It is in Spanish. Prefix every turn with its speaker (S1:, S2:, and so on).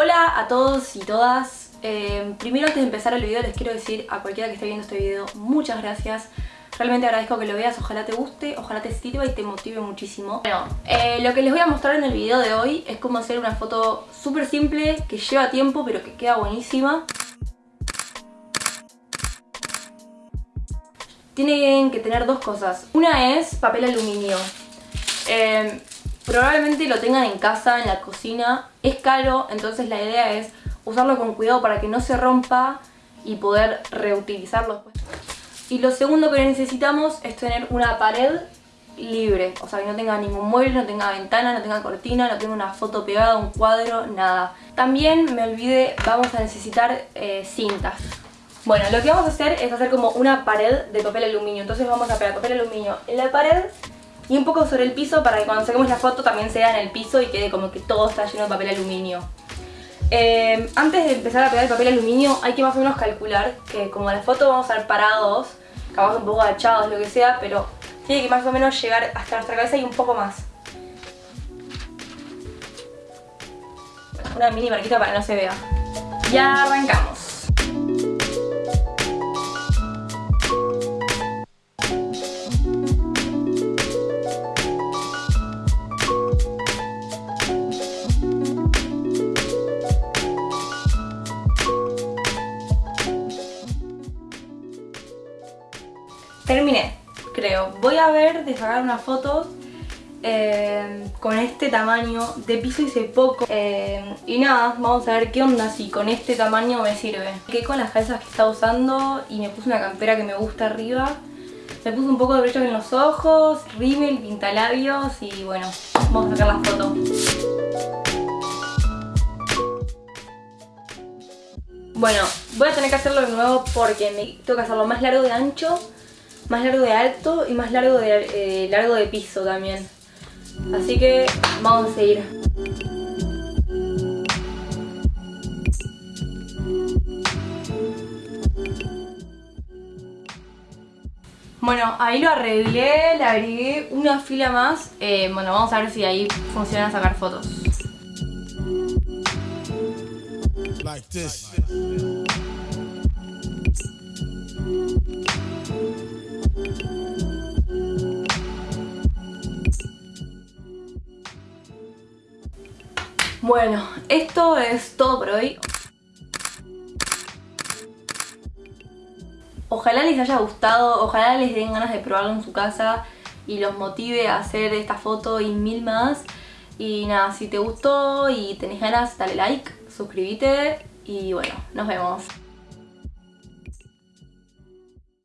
S1: Hola a todos y todas. Eh, primero antes de empezar el video les quiero decir a cualquiera que esté viendo este video muchas gracias. Realmente agradezco que lo veas, ojalá te guste, ojalá te sirva y te motive muchísimo. Bueno, eh, lo que les voy a mostrar en el video de hoy es cómo hacer una foto súper simple, que lleva tiempo pero que queda buenísima. Tienen que tener dos cosas. Una es papel aluminio. Eh, probablemente lo tengan en casa, en la cocina. Es caro, entonces la idea es usarlo con cuidado para que no se rompa y poder reutilizarlo después. Y lo segundo que necesitamos es tener una pared libre, o sea que no tenga ningún mueble, no tenga ventana, no tenga cortina, no tenga una foto pegada, un cuadro, nada. También me olvidé, vamos a necesitar eh, cintas. Bueno, lo que vamos a hacer es hacer como una pared de papel aluminio, entonces vamos a pegar papel aluminio en la pared y un poco sobre el piso para que cuando saquemos la foto también sea en el piso y quede como que todo está lleno de papel aluminio. Eh, antes de empezar a pegar el papel aluminio hay que más o menos calcular que como la foto vamos a estar parados, capaz un poco agachados, lo que sea, pero tiene que más o menos llegar hasta nuestra cabeza y un poco más. Una mini marquita para que no se vea. Ya arrancamos. Terminé, creo. Voy a ver de sacar unas fotos eh, con este tamaño. De piso hice poco. Eh, y nada, vamos a ver qué onda si con este tamaño me sirve. Quedé con las calzas que estaba usando y me puse una campera que me gusta arriba. Me puse un poco de brillo en los ojos, rímel, pintalabios y bueno, vamos a sacar la foto. Bueno, voy a tener que hacerlo de nuevo porque me que hacerlo más largo de ancho más largo de alto y más largo de, eh, largo de piso también. Así que vamos a seguir. Bueno, ahí lo arreglé, le agregué una fila más. Eh, bueno, vamos a ver si ahí funciona sacar fotos. Bueno, esto es todo por hoy. Ojalá les haya gustado, ojalá les den ganas de probarlo en su casa y los motive a hacer esta foto y mil más. Y nada, si te gustó y tenés ganas, dale like, suscríbete y bueno, nos vemos.